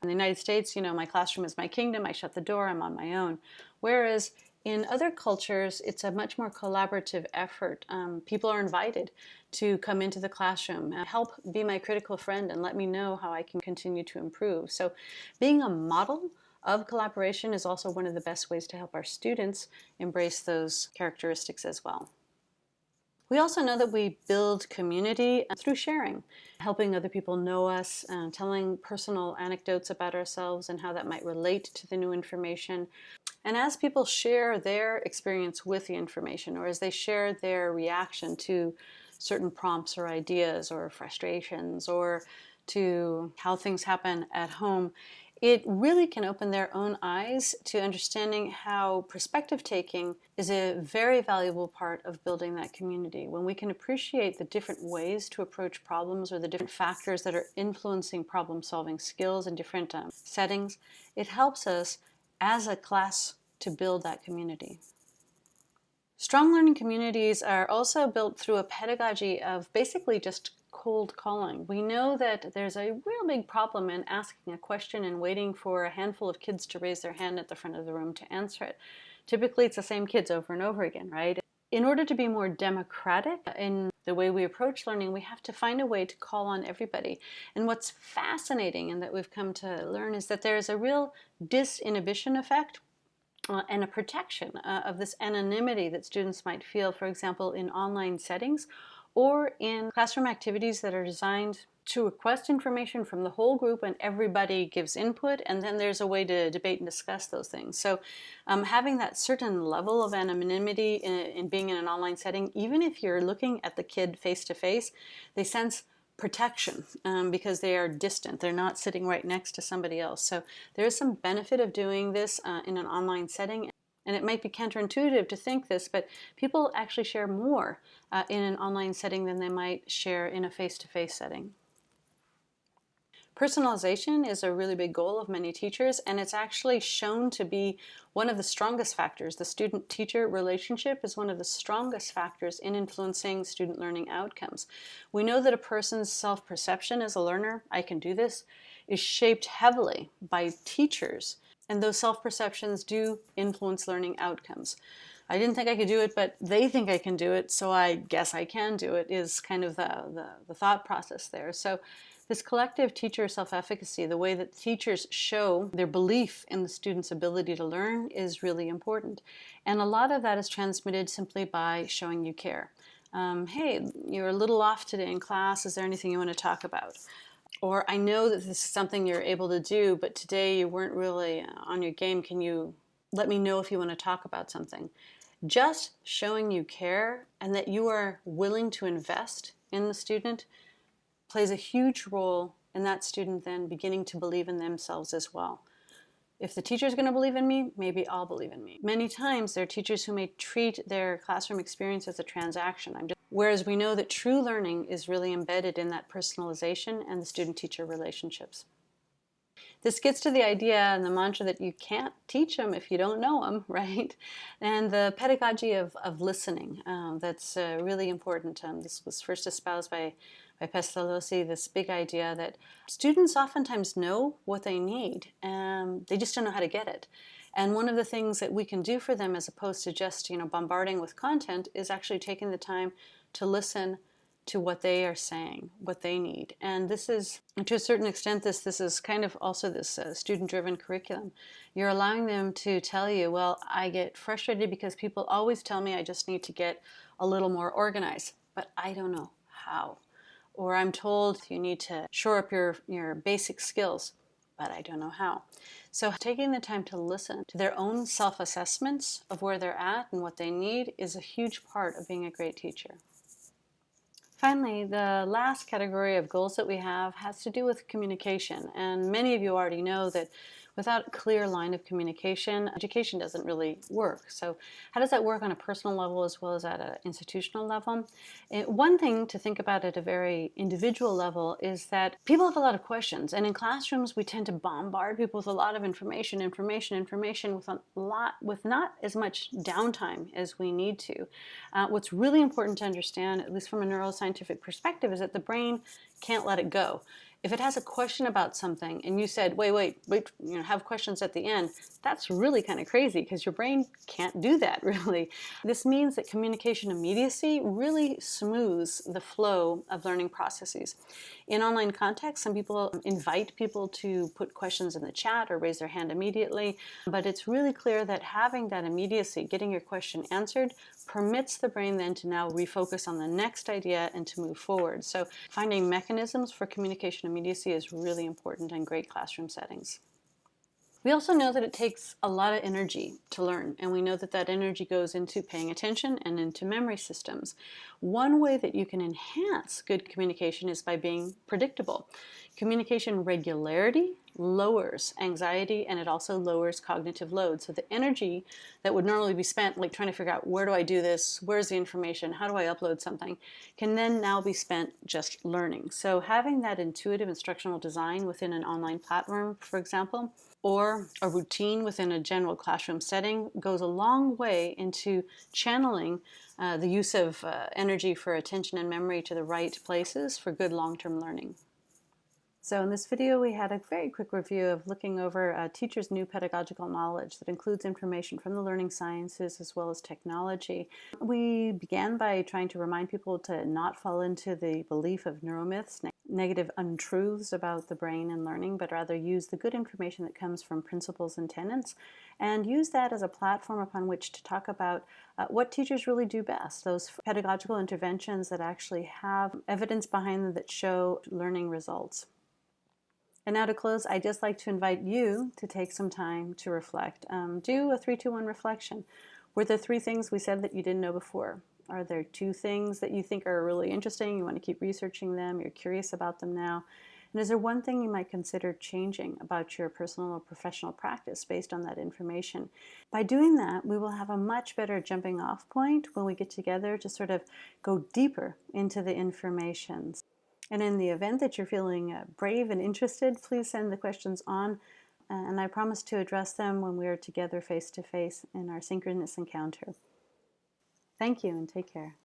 In the United States, you know, my classroom is my kingdom, I shut the door, I'm on my own. Whereas In other cultures, it's a much more collaborative effort. Um, people are invited to come into the classroom, uh, help be my critical friend and let me know how I can continue to improve. So being a model of collaboration is also one of the best ways to help our students embrace those characteristics as well. We also know that we build community through sharing, helping other people know us, uh, telling personal anecdotes about ourselves and how that might relate to the new information. And as people share their experience with the information or as they share their reaction to certain prompts or ideas or frustrations or to how things happen at home, it really can open their own eyes to understanding how perspective taking is a very valuable part of building that community. When we can appreciate the different ways to approach problems or the different factors that are influencing problem solving skills in different um, settings, it helps us as a class to build that community. Strong learning communities are also built through a pedagogy of basically just cold calling. We know that there's a real big problem in asking a question and waiting for a handful of kids to raise their hand at the front of the room to answer it. Typically it's the same kids over and over again, right? In order to be more democratic in the way we approach learning, we have to find a way to call on everybody. And what's fascinating and that we've come to learn is that there is a real disinhibition effect uh, and a protection uh, of this anonymity that students might feel, for example, in online settings or in classroom activities that are designed to request information from the whole group and everybody gives input and then there's a way to debate and discuss those things. So um, having that certain level of anonymity in, in, being in an online setting, even if you're looking at the kid face to face, they sense protection um, because they are distant. They're not sitting right next to somebody else. So there is some benefit of doing this uh, in an online setting and it might be counterintuitive to think this, but people actually share more uh, in an online setting than they might share in a face-to-face -face setting. Personalization is a really big goal of many teachers, and it's actually shown to be one of the strongest factors. The student-teacher relationship is one of the strongest factors in influencing student learning outcomes. We know that a person's self-perception as a learner, I can do this, is shaped heavily by teachers and those self-perceptions do influence learning outcomes. I didn't think I could do it, but they think I can do it, so I guess I can do it, is kind of the, the, the thought process there. So this collective teacher self-efficacy, the way that teachers show their belief in the student's ability to learn is really important. And a lot of that is transmitted simply by showing you care. Um, hey, you're a little off today in class, is there anything you want to talk about? Or I know that this is something you're able to do, but today you weren't really uh, on your game. Can you let me know if you want to talk about something? Just showing you care and that you are willing to invest in the student plays a huge role in that student then beginning to believe in themselves as well. If the teacher is going to believe in me, maybe I'll believe in me. Many times there are teachers who may treat their classroom experience as a transaction. Just Whereas we know that true learning is really embedded in that personalization and the student-teacher relationships. This gets to the idea and the mantra that you can't teach them if you don't know them, right? And the pedagogy of, of listening, um, that's uh, really important. Um, this was first espoused by, by Pestalozzi, this big idea that students oftentimes know what they need, and they just don't know how to get it. And one of the things that we can do for them as opposed to just you know bombarding with content is actually taking the time to listen to what they are saying, what they need. And this is, to a certain extent, this, this is kind of also this uh, student-driven curriculum. You're allowing them to tell you, well, I get frustrated because people always tell me I just need to get a little more organized, but I don't know how. Or I'm told you need to shore up your, your basic skills, but I don't know how. So taking the time to listen to their own self-assessments of where they're at and what they need is a huge part of being a great teacher. Finally, the last category of goals that we have has to do with communication. And many of you already know that without a clear line of communication, education doesn't really work. So how does that work on a personal level as well as at an institutional level? It, one thing to think about at a very individual level is that people have a lot of questions. And in classrooms, we tend to bombard people with a lot of information, information, information with a lot, with not as much downtime as we need to. Uh, what's really important to understand, at least from a neuroscientific perspective, is that the brain can't let it go if it has a question about something and you said, wait, wait, wait, you know, have questions at the end, that's really kind of crazy because your brain can't do that really. This means that communication immediacy really smooths the flow of learning processes. In online context, some people invite people to put questions in the chat or raise their hand immediately, but it's really clear that having that immediacy, getting your question answered, permits the brain then to now refocus on the next idea and to move forward. So finding mechanisms for communication immediacy is really important in great classroom settings. We also know that it takes a lot of energy to learn, and we know that that energy goes into paying attention and into memory systems. One way that you can enhance good communication is by being predictable. Communication regularity lowers anxiety and it also lowers cognitive load. So the energy that would normally be spent like trying to figure out where do I do this, where's the information, how do I upload something, can then now be spent just learning. So having that intuitive instructional design within an online platform, for example, or a routine within a general classroom setting goes a long way into channeling uh, the use of uh, energy for attention and memory to the right places for good long-term learning. So in this video, we had a very quick review of looking over a teacher's new pedagogical knowledge that includes information from the learning sciences as well as technology. We began by trying to remind people to not fall into the belief of neuromyths, negative untruths about the brain and learning, but rather use the good information that comes from principles and tenets, and use that as a platform upon which to talk about uh, what teachers really do best, those pedagogical interventions that actually have evidence behind them that show learning results. And now to close, I'd just like to invite you to take some time to reflect. Um, do a 321 reflection. Were there three things we said that you didn't know before? Are there two things that you think are really interesting? You want to keep researching them, you're curious about them now. And is there one thing you might consider changing about your personal or professional practice based on that information? By doing that, we will have a much better jumping off point when we get together to sort of go deeper into the information. And in the event that you're feeling uh, brave and interested, please send the questions on uh, and I promise to address them when we are together face to face in our synchronous encounter. Thank you and take care.